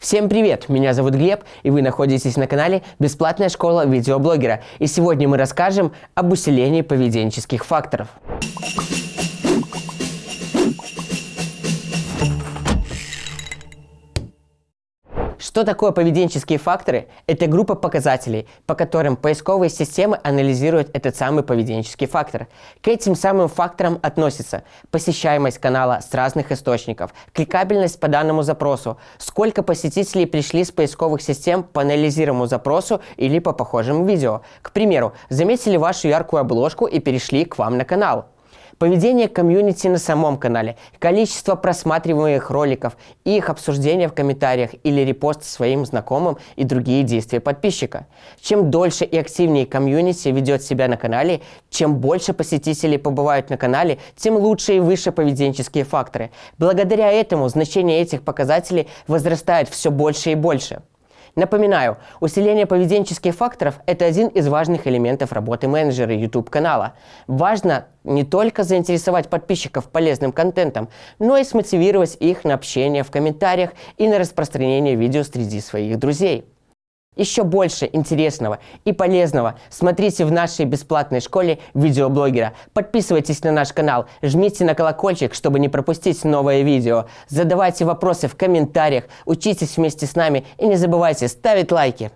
Всем привет! Меня зовут Глеб, и вы находитесь на канале «Бесплатная школа видеоблогера». И сегодня мы расскажем об усилении поведенческих факторов. Что такое поведенческие факторы? Это группа показателей, по которым поисковые системы анализируют этот самый поведенческий фактор. К этим самым факторам относятся посещаемость канала с разных источников, кликабельность по данному запросу, сколько посетителей пришли с поисковых систем по анализируемому запросу или по похожим видео. К примеру, заметили вашу яркую обложку и перешли к вам на канал поведение комьюнити на самом канале, количество просматриваемых роликов, их обсуждение в комментариях или репост своим знакомым и другие действия подписчика. Чем дольше и активнее комьюнити ведет себя на канале, чем больше посетителей побывают на канале, тем лучше и выше поведенческие факторы. Благодаря этому значение этих показателей возрастает все больше и больше. Напоминаю, усиление поведенческих факторов – это один из важных элементов работы менеджера YouTube-канала. Важно не только заинтересовать подписчиков полезным контентом, но и смотивировать их на общение в комментариях и на распространение видео среди своих друзей. Еще больше интересного и полезного смотрите в нашей бесплатной школе видеоблогера. Подписывайтесь на наш канал, жмите на колокольчик, чтобы не пропустить новое видео. Задавайте вопросы в комментариях, учитесь вместе с нами и не забывайте ставить лайки.